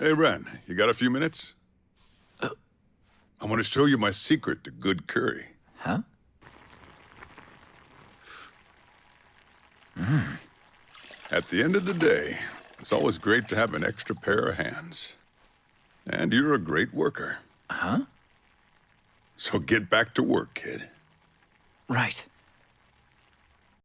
Hey, Ren, you got a few minutes? I want to show you my secret to good curry. Huh? Hmm. At the end of the day, it's always great to have an extra pair of hands. And you're a great worker. Huh? So get back to work, kid. Right.